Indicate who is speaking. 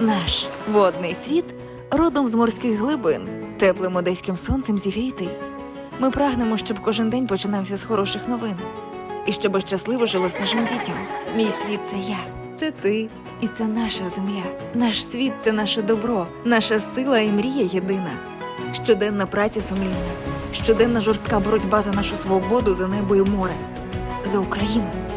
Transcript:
Speaker 1: Наш водний світ родом з морських глибин, теплим одеським сонцем зігрітий. Ми прагнемо, щоб кожен день починався з хороших новин, і щоб щасливо жилось нашим дітям. Мій світ це я, це ти, і це наша земля. Наш світ це наше добро, наша сила і мрія єдина. Щоденна праця сумлінна, щоденна жорстка боротьба за нашу свободу, за небо і море, за Україну.